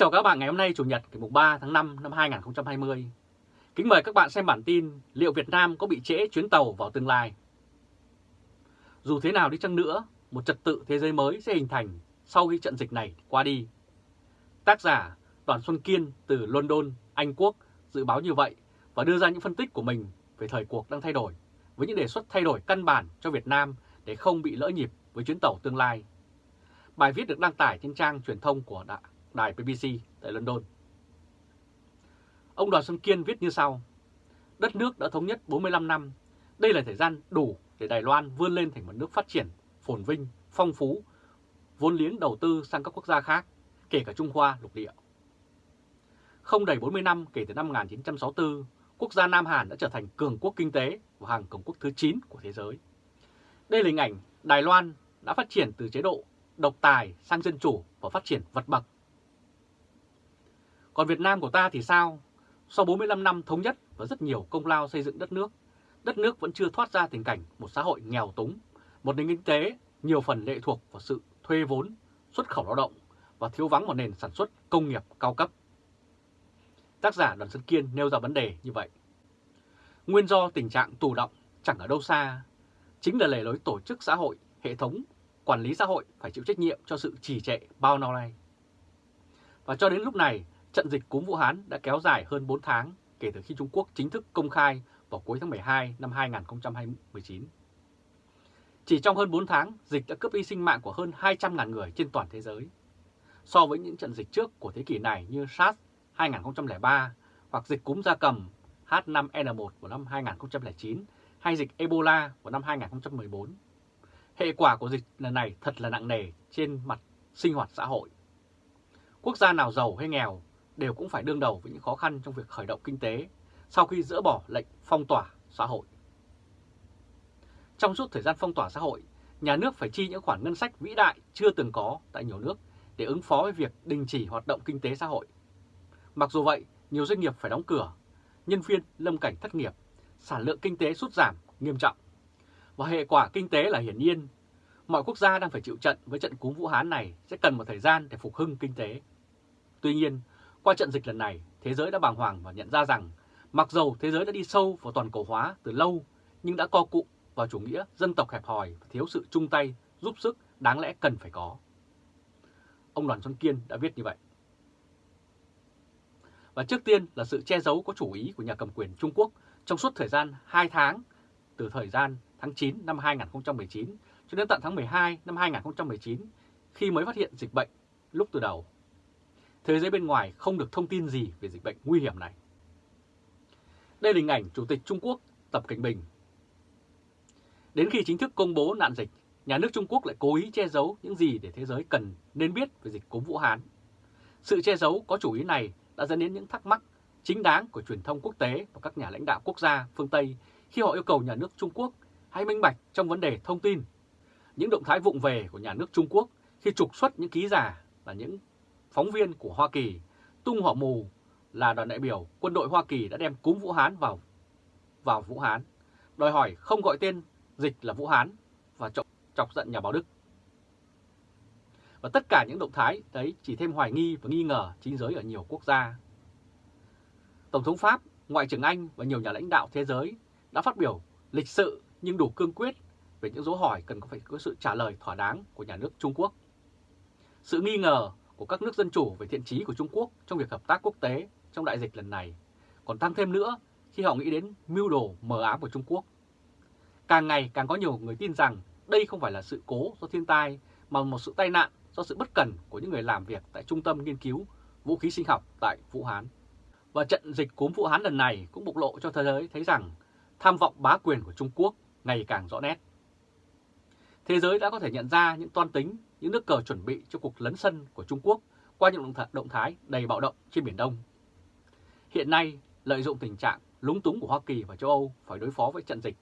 chào các bạn ngày hôm nay Chủ nhật ngày 3 tháng 5 năm 2020. Kính mời các bạn xem bản tin liệu Việt Nam có bị trễ chuyến tàu vào tương lai. Dù thế nào đi chăng nữa, một trật tự thế giới mới sẽ hình thành sau khi trận dịch này qua đi. Tác giả Đoàn Xuân Kiên từ London, Anh Quốc dự báo như vậy và đưa ra những phân tích của mình về thời cuộc đang thay đổi với những đề xuất thay đổi căn bản cho Việt Nam để không bị lỡ nhịp với chuyến tàu tương lai. Bài viết được đăng tải trên trang truyền thông của đài BBC tại London. Ông Đoàn Xuân Kiên viết như sau. Đất nước đã thống nhất 45 năm. Đây là thời gian đủ để Đài Loan vươn lên thành một nước phát triển, phồn vinh, phong phú, vốn liếng đầu tư sang các quốc gia khác, kể cả Trung Hoa lục địa. Không đầy 40 năm kể từ năm 1964, quốc gia Nam Hàn đã trở thành cường quốc kinh tế và hàng cường quốc thứ 9 của thế giới. Đây là hình ảnh Đài Loan đã phát triển từ chế độ độc tài sang dân chủ và phát triển vật bậc. Còn Việt Nam của ta thì sao? Sau 45 năm thống nhất và rất nhiều công lao xây dựng đất nước, đất nước vẫn chưa thoát ra tình cảnh một xã hội nghèo túng, một nền kinh tế nhiều phần lệ thuộc vào sự thuê vốn, xuất khẩu lao động và thiếu vắng một nền sản xuất công nghiệp cao cấp. Tác giả Đoàn Xuân Kiên nêu ra vấn đề như vậy. Nguyên do tình trạng tù động chẳng ở đâu xa, chính là lề lối tổ chức xã hội, hệ thống, quản lý xã hội phải chịu trách nhiệm cho sự trì trệ bao lâu nay. Và cho đến lúc này, trận dịch cúm Vũ Hán đã kéo dài hơn 4 tháng kể từ khi Trung Quốc chính thức công khai vào cuối tháng 12 năm 2019. Chỉ trong hơn 4 tháng, dịch đã cướp đi sinh mạng của hơn 200.000 người trên toàn thế giới. So với những trận dịch trước của thế kỷ này như SARS 2003 hoặc dịch cúm gia cầm H5N1 của năm 2009 hay dịch Ebola của năm 2014. Hệ quả của dịch lần này thật là nặng nề trên mặt sinh hoạt xã hội. Quốc gia nào giàu hay nghèo đều cũng phải đương đầu với những khó khăn trong việc khởi động kinh tế sau khi dỡ bỏ lệnh phong tỏa xã hội. Trong suốt thời gian phong tỏa xã hội, nhà nước phải chi những khoản ngân sách vĩ đại chưa từng có tại nhiều nước để ứng phó với việc đình chỉ hoạt động kinh tế xã hội. Mặc dù vậy, nhiều doanh nghiệp phải đóng cửa, nhân viên lâm cảnh thất nghiệp, sản lượng kinh tế sút giảm nghiêm trọng. Và hệ quả kinh tế là hiển nhiên, mọi quốc gia đang phải chịu trận với trận cúm Vũ Hán này sẽ cần một thời gian để phục hưng kinh tế. Tuy nhiên, qua trận dịch lần này, thế giới đã bàng hoàng và nhận ra rằng mặc dầu thế giới đã đi sâu vào toàn cầu hóa từ lâu, nhưng đã co cụm vào chủ nghĩa dân tộc hẹp hòi và thiếu sự chung tay, giúp sức đáng lẽ cần phải có. Ông Đoàn Xuân Kiên đã viết như vậy. Và trước tiên là sự che giấu có chủ ý của nhà cầm quyền Trung Quốc trong suốt thời gian 2 tháng, từ thời gian tháng 9 năm 2019 cho đến tận tháng 12 năm 2019, khi mới phát hiện dịch bệnh lúc từ đầu thế giới bên ngoài không được thông tin gì về dịch bệnh nguy hiểm này. Đây là hình ảnh Chủ tịch Trung Quốc Tập Cảnh Bình. Đến khi chính thức công bố nạn dịch, nhà nước Trung Quốc lại cố ý che giấu những gì để thế giới cần nên biết về dịch cúm Vũ Hán. Sự che giấu có chủ ý này đã dẫn đến những thắc mắc chính đáng của truyền thông quốc tế và các nhà lãnh đạo quốc gia phương Tây khi họ yêu cầu nhà nước Trung Quốc hãy minh bạch trong vấn đề thông tin. Những động thái vụng về của nhà nước Trung Quốc khi trục xuất những ký giả là những phóng viên của Hoa Kỳ tung họ mù là đoàn đại biểu quân đội Hoa Kỳ đã đem cúm Vũ Hán vào vào Vũ Hán, đòi hỏi không gọi tên dịch là Vũ Hán và chọc, chọc giận nhà báo Đức. Và tất cả những động thái đấy chỉ thêm hoài nghi và nghi ngờ chính giới ở nhiều quốc gia. Tổng thống Pháp, Ngoại trưởng Anh và nhiều nhà lãnh đạo thế giới đã phát biểu lịch sự nhưng đủ cương quyết về những dấu hỏi cần có phải có sự trả lời thỏa đáng của nhà nước Trung Quốc. Sự nghi ngờ của các nước dân chủ về thiện trí của Trung Quốc trong việc hợp tác quốc tế trong đại dịch lần này còn tăng thêm nữa, khi họ nghĩ đến mưu đồ mờ ám của Trung Quốc. Càng ngày càng có nhiều người tin rằng đây không phải là sự cố do thiên tai, mà một sự tai nạn do sự bất cẩn của những người làm việc tại Trung tâm Nghiên cứu Vũ khí sinh học tại Vũ Hán. Và trận dịch cúm Vũ Hán lần này cũng bộc lộ cho thế giới thấy rằng tham vọng bá quyền của Trung Quốc ngày càng rõ nét. Thế giới đã có thể nhận ra những toan tính những nước cờ chuẩn bị cho cuộc lấn sân của Trung Quốc qua những động thái đầy bạo động trên Biển Đông. Hiện nay, lợi dụng tình trạng lúng túng của Hoa Kỳ và châu Âu phải đối phó với trận dịch,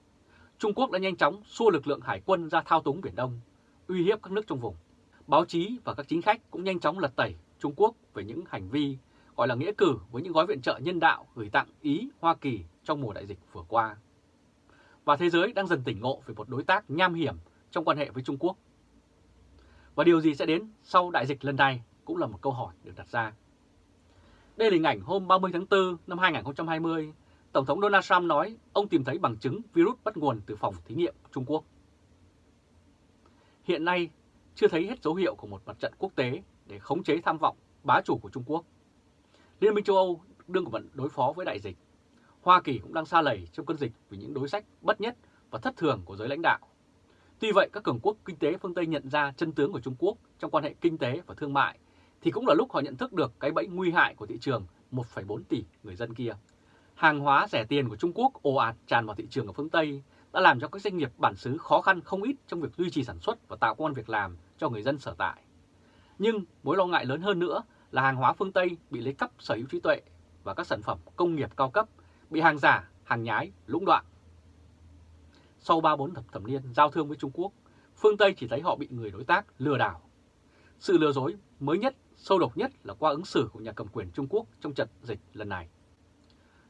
Trung Quốc đã nhanh chóng xua lực lượng hải quân ra thao túng Biển Đông, uy hiếp các nước trong vùng. Báo chí và các chính khách cũng nhanh chóng lật tẩy Trung Quốc về những hành vi gọi là nghĩa cử với những gói viện trợ nhân đạo gửi tặng Ý, Hoa Kỳ trong mùa đại dịch vừa qua. Và thế giới đang dần tỉnh ngộ về một đối tác nham hiểm trong quan hệ với Trung Quốc và điều gì sẽ đến sau đại dịch lần này cũng là một câu hỏi được đặt ra. Đây là hình ảnh hôm 30 tháng 4 năm 2020, Tổng thống Donald Trump nói ông tìm thấy bằng chứng virus bắt nguồn từ phòng thí nghiệm Trung Quốc. Hiện nay, chưa thấy hết dấu hiệu của một mặt trận quốc tế để khống chế tham vọng bá chủ của Trung Quốc. Liên minh châu Âu đương vận đối phó với đại dịch. Hoa Kỳ cũng đang xa lầy trong cơn dịch vì những đối sách bất nhất và thất thường của giới lãnh đạo. Tuy vậy, các cường quốc kinh tế phương Tây nhận ra chân tướng của Trung Quốc trong quan hệ kinh tế và thương mại, thì cũng là lúc họ nhận thức được cái bẫy nguy hại của thị trường 1,4 tỷ người dân kia. Hàng hóa rẻ tiền của Trung Quốc ồ ạt tràn vào thị trường ở phương Tây đã làm cho các doanh nghiệp bản xứ khó khăn không ít trong việc duy trì sản xuất và tạo công an việc làm cho người dân sở tại. Nhưng mối lo ngại lớn hơn nữa là hàng hóa phương Tây bị lấy cắp sở hữu trí tuệ và các sản phẩm công nghiệp cao cấp bị hàng giả, hàng nhái, lũng đoạn. Sau 3-4 thập thẩm niên giao thương với Trung Quốc, phương Tây chỉ thấy họ bị người đối tác lừa đảo. Sự lừa dối mới nhất, sâu độc nhất là qua ứng xử của nhà cầm quyền Trung Quốc trong trận dịch lần này.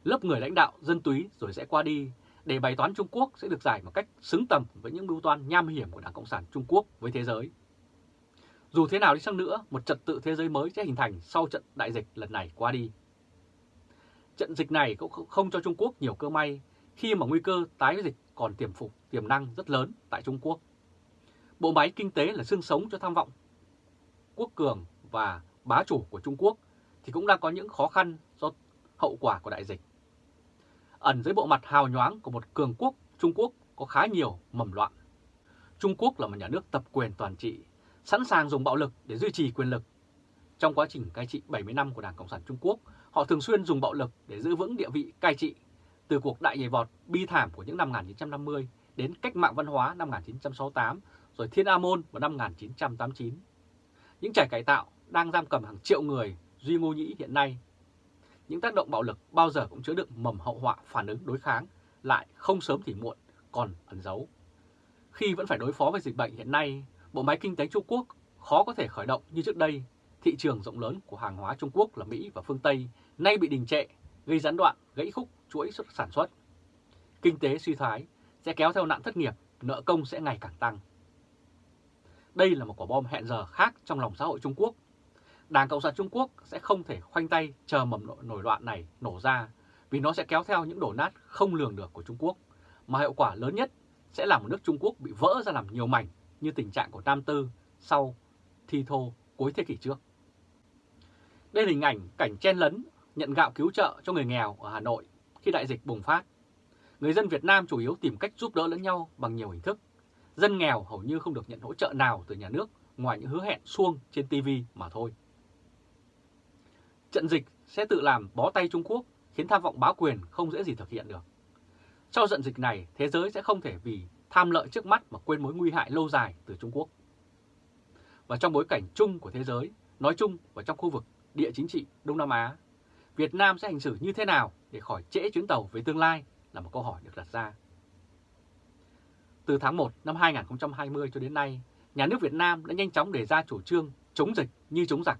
Lớp người lãnh đạo dân túy rồi sẽ qua đi để bài toán Trung Quốc sẽ được giải một cách xứng tầm với những mưu toan nham hiểm của Đảng Cộng sản Trung Quốc với thế giới. Dù thế nào đi chăng nữa, một trật tự thế giới mới sẽ hình thành sau trận đại dịch lần này qua đi. Trận dịch này cũng không cho Trung Quốc nhiều cơ may khi mà nguy cơ tái dịch còn tiềm phục tiềm năng rất lớn tại Trung Quốc. Bộ máy kinh tế là xương sống cho tham vọng quốc cường và bá chủ của Trung Quốc thì cũng đang có những khó khăn do hậu quả của đại dịch. Ẩn dưới bộ mặt hào nhoáng của một cường quốc, Trung Quốc có khá nhiều mầm loạn. Trung Quốc là một nhà nước tập quyền toàn trị, sẵn sàng dùng bạo lực để duy trì quyền lực. Trong quá trình cai trị 70 năm của Đảng Cộng sản Trung Quốc, họ thường xuyên dùng bạo lực để giữ vững địa vị cai trị từ cuộc đại nhảy vọt bi thảm của những năm 1950 đến cách mạng văn hóa năm 1968 rồi Thiên A Môn vào năm 1989. Những trải cải tạo đang giam cầm hàng triệu người Duy Ngô Nhĩ hiện nay. Những tác động bạo lực bao giờ cũng chứa đựng mầm hậu họa phản ứng đối kháng, lại không sớm thì muộn, còn ẩn giấu. Khi vẫn phải đối phó với dịch bệnh hiện nay, bộ máy kinh tế Trung Quốc khó có thể khởi động như trước đây. Thị trường rộng lớn của hàng hóa Trung Quốc là Mỹ và phương Tây nay bị đình trệ, gây gián đoạn, gãy khúc chuỗi sản xuất. Kinh tế suy thoái sẽ kéo theo nạn thất nghiệp, nợ công sẽ ngày càng tăng. Đây là một quả bom hẹn giờ khác trong lòng xã hội Trung Quốc. Đảng Cộng sản Trung Quốc sẽ không thể khoanh tay chờ mầm nổi loạn này nổ ra vì nó sẽ kéo theo những đổ nát không lường được của Trung Quốc, mà hiệu quả lớn nhất sẽ là một nước Trung Quốc bị vỡ ra làm nhiều mảnh như tình trạng của Nam Tư sau thi thô cuối thế kỷ trước. Đây là hình ảnh cảnh chen lấn nhận gạo cứu trợ cho người nghèo ở Hà Nội khi đại dịch bùng phát. Người dân Việt Nam chủ yếu tìm cách giúp đỡ lẫn nhau bằng nhiều hình thức. Dân nghèo hầu như không được nhận hỗ trợ nào từ nhà nước ngoài những hứa hẹn suông trên TV mà thôi. Trận dịch sẽ tự làm bó tay Trung Quốc khiến tham vọng bá quyền không dễ gì thực hiện được. Sau trận dịch này, thế giới sẽ không thể vì tham lợi trước mắt mà quên mối nguy hại lâu dài từ Trung Quốc. Và trong bối cảnh chung của thế giới, nói chung và trong khu vực địa chính trị Đông Nam Á, Việt Nam sẽ hành xử như thế nào để khỏi trễ chuyến tàu về tương lai là một câu hỏi được đặt ra. Từ tháng 1 năm 2020 cho đến nay, nhà nước Việt Nam đã nhanh chóng đề ra chủ trương chống dịch như chống giặc.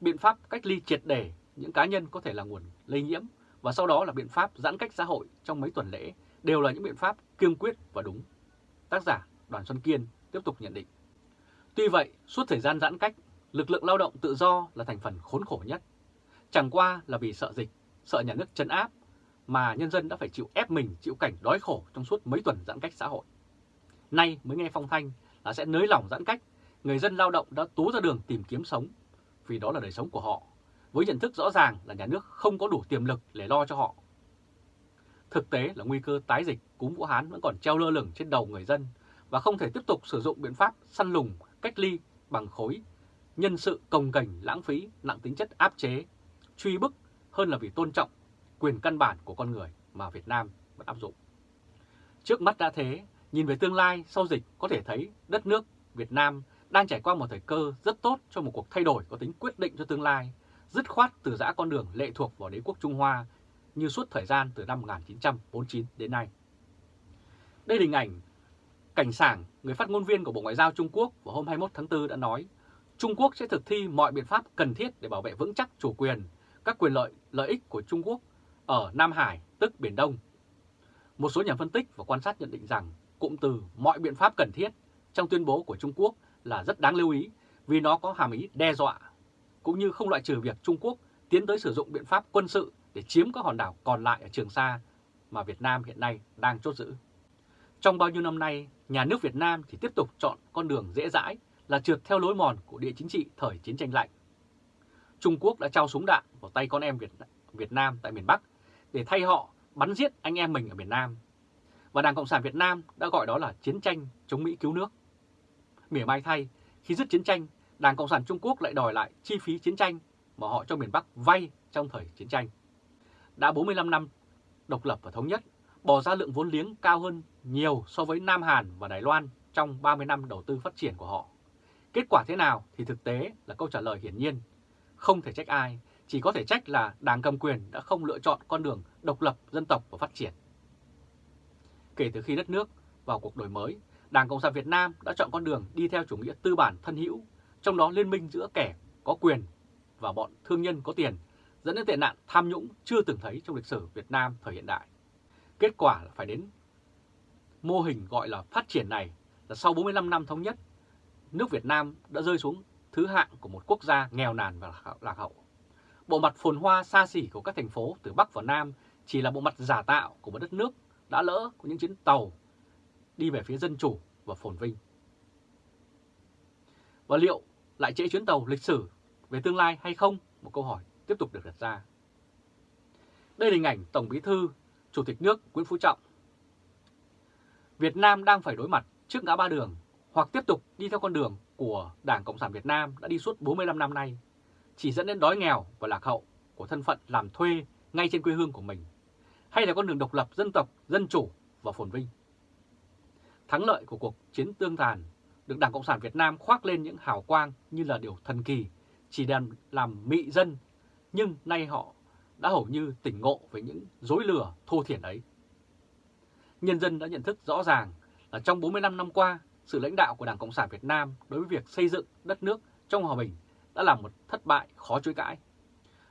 Biện pháp cách ly triệt để những cá nhân có thể là nguồn lây nhiễm và sau đó là biện pháp giãn cách xã hội trong mấy tuần lễ đều là những biện pháp kiên quyết và đúng. Tác giả Đoàn Xuân Kiên tiếp tục nhận định. Tuy vậy, suốt thời gian giãn cách, lực lượng lao động tự do là thành phần khốn khổ nhất. Chẳng qua là vì sợ dịch, sợ nhà nước chấn áp mà nhân dân đã phải chịu ép mình chịu cảnh đói khổ trong suốt mấy tuần giãn cách xã hội. Nay mới nghe phong thanh là sẽ nới lỏng giãn cách, người dân lao động đã tú ra đường tìm kiếm sống, vì đó là đời sống của họ, với nhận thức rõ ràng là nhà nước không có đủ tiềm lực để lo cho họ. Thực tế là nguy cơ tái dịch cúm Vũ Hán vẫn còn treo lơ lửng trên đầu người dân và không thể tiếp tục sử dụng biện pháp săn lùng, cách ly bằng khối, nhân sự công cành lãng phí, nặng tính chất áp chế, truy bức hơn là vì tôn trọng quyền căn bản của con người mà Việt Nam vẫn áp dụng. Trước mắt đã thế, nhìn về tương lai sau dịch có thể thấy đất nước Việt Nam đang trải qua một thời cơ rất tốt cho một cuộc thay đổi có tính quyết định cho tương lai, dứt khoát từ giã con đường lệ thuộc vào đế quốc Trung Hoa như suốt thời gian từ năm 1949 đến nay. Đây là hình ảnh Cảnh Sảng, người phát ngôn viên của Bộ Ngoại giao Trung Quốc vào hôm 21 tháng 4 đã nói Trung Quốc sẽ thực thi mọi biện pháp cần thiết để bảo vệ vững chắc chủ quyền, các quyền lợi, lợi ích của Trung Quốc ở Nam Hải, tức Biển Đông. Một số nhà phân tích và quan sát nhận định rằng cụm từ mọi biện pháp cần thiết trong tuyên bố của Trung Quốc là rất đáng lưu ý vì nó có hàm ý đe dọa, cũng như không loại trừ việc Trung Quốc tiến tới sử dụng biện pháp quân sự để chiếm các hòn đảo còn lại ở Trường Sa mà Việt Nam hiện nay đang chốt giữ. Trong bao nhiêu năm nay, nhà nước Việt Nam chỉ tiếp tục chọn con đường dễ dãi là trượt theo lối mòn của địa chính trị thời chiến tranh lạnh. Trung Quốc đã trao súng đạn vào tay con em Việt, Việt Nam tại miền Bắc để thay họ bắn giết anh em mình ở miền Nam. Và Đảng Cộng sản Việt Nam đã gọi đó là chiến tranh chống Mỹ cứu nước. Mỉa mai thay, khi dứt chiến tranh, Đảng Cộng sản Trung Quốc lại đòi lại chi phí chiến tranh mà họ cho miền Bắc vay trong thời chiến tranh. Đã 45 năm độc lập và thống nhất, bỏ ra lượng vốn liếng cao hơn nhiều so với Nam Hàn và Đài Loan trong 30 năm đầu tư phát triển của họ. Kết quả thế nào thì thực tế là câu trả lời hiển nhiên. Không thể trách ai, chỉ có thể trách là đảng cầm quyền đã không lựa chọn con đường độc lập dân tộc và phát triển. Kể từ khi đất nước vào cuộc đổi mới, Đảng Cộng sản Việt Nam đã chọn con đường đi theo chủ nghĩa tư bản thân hữu, trong đó liên minh giữa kẻ có quyền và bọn thương nhân có tiền, dẫn đến tệ nạn tham nhũng chưa từng thấy trong lịch sử Việt Nam thời hiện đại. Kết quả là phải đến mô hình gọi là phát triển này là sau 45 năm thống nhất, nước Việt Nam đã rơi xuống thứ hạng của một quốc gia nghèo nàn và lạc hậu. Bộ mặt phồn hoa xa xỉ của các thành phố từ Bắc vào Nam chỉ là bộ mặt giả tạo của một đất nước đã lỡ của những chuyến tàu đi về phía dân chủ và phồn vinh. Và liệu lại trễ chuyến tàu lịch sử về tương lai hay không? Một câu hỏi tiếp tục được đặt ra. Đây là hình ảnh Tổng Bí thư, Chủ tịch nước Nguyễn Phú Trọng. Việt Nam đang phải đối mặt trước ngã ba đường hoặc tiếp tục đi theo con đường của Đảng Cộng sản Việt Nam đã đi suốt 45 năm nay, chỉ dẫn đến đói nghèo và lạc hậu của thân phận làm thuê ngay trên quê hương của mình, hay là con đường độc lập dân tộc, dân chủ và phồn vinh. Thắng lợi của cuộc chiến tương tàn được Đảng Cộng sản Việt Nam khoác lên những hào quang như là điều thần kỳ, chỉ đem làm mị dân, nhưng nay họ đã hầu như tỉnh ngộ với những dối lừa thô thiển ấy. Nhân dân đã nhận thức rõ ràng là trong 45 năm qua, sự lãnh đạo của Đảng Cộng sản Việt Nam đối với việc xây dựng đất nước trong hòa bình đã là một thất bại khó chối cãi.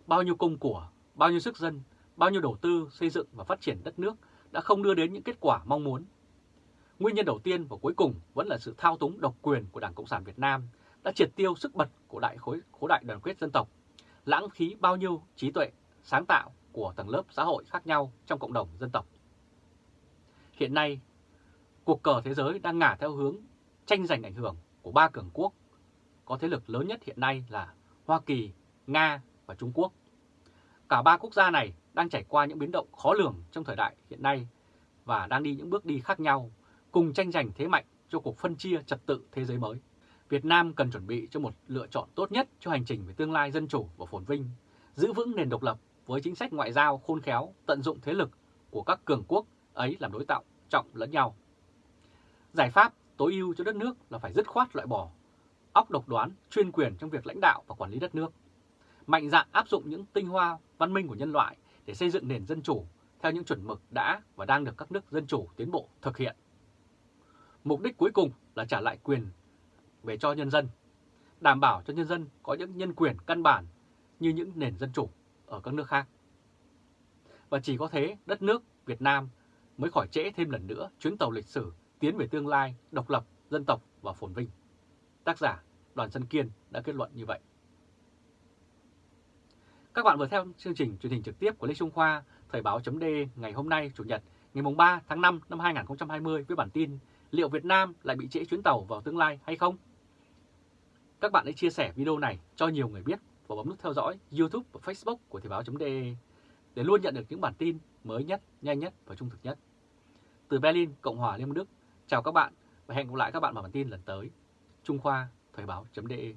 Bao nhiêu công của, bao nhiêu sức dân, bao nhiêu đầu tư xây dựng và phát triển đất nước đã không đưa đến những kết quả mong muốn. Nguyên nhân đầu tiên và cuối cùng vẫn là sự thao túng độc quyền của Đảng Cộng sản Việt Nam đã triệt tiêu sức bật của đại khối khối đại đoàn kết dân tộc, lãng phí bao nhiêu trí tuệ, sáng tạo của tầng lớp xã hội khác nhau trong cộng đồng dân tộc. Hiện nay, cuộc cờ thế giới đang ngả theo hướng tranh giành ảnh hưởng của ba cường quốc có thế lực lớn nhất hiện nay là Hoa Kỳ, Nga và Trung Quốc. Cả ba quốc gia này đang trải qua những biến động khó lường trong thời đại hiện nay và đang đi những bước đi khác nhau, cùng tranh giành thế mạnh cho cuộc phân chia trật tự thế giới mới. Việt Nam cần chuẩn bị cho một lựa chọn tốt nhất cho hành trình về tương lai dân chủ và phồn vinh, giữ vững nền độc lập với chính sách ngoại giao khôn khéo, tận dụng thế lực của các cường quốc ấy làm đối tạo trọng lẫn nhau. Giải pháp tối ưu cho đất nước là phải dứt khoát loại bỏ óc độc đoán, chuyên quyền trong việc lãnh đạo và quản lý đất nước. Mạnh dạn áp dụng những tinh hoa văn minh của nhân loại để xây dựng nền dân chủ theo những chuẩn mực đã và đang được các nước dân chủ tiến bộ thực hiện. Mục đích cuối cùng là trả lại quyền về cho nhân dân, đảm bảo cho nhân dân có những nhân quyền căn bản như những nền dân chủ ở các nước khác. Và chỉ có thế đất nước Việt Nam mới khỏi trễ thêm lần nữa chuyến tàu lịch sử tiến về tương lai độc lập, dân tộc và phồn vinh. Tác giả Đoàn Xuân Kiên đã kết luận như vậy. Các bạn vừa theo chương trình truyền hình trực tiếp của Lê Trung Khoa, Thời báo chấm ngày hôm nay Chủ nhật ngày 3 tháng 5 năm 2020 với bản tin Liệu Việt Nam lại bị trễ chuyến tàu vào tương lai hay không? Các bạn hãy chia sẻ video này cho nhiều người biết và bấm nút theo dõi YouTube và Facebook của Thời báo.de để luôn nhận được những bản tin mới nhất, nhanh nhất và trung thực nhất. Từ Berlin, Cộng hòa Liên bang Đức, chào các bạn và hẹn gặp lại các bạn vào bản tin lần tới. Trung Khoa, Thời báo.de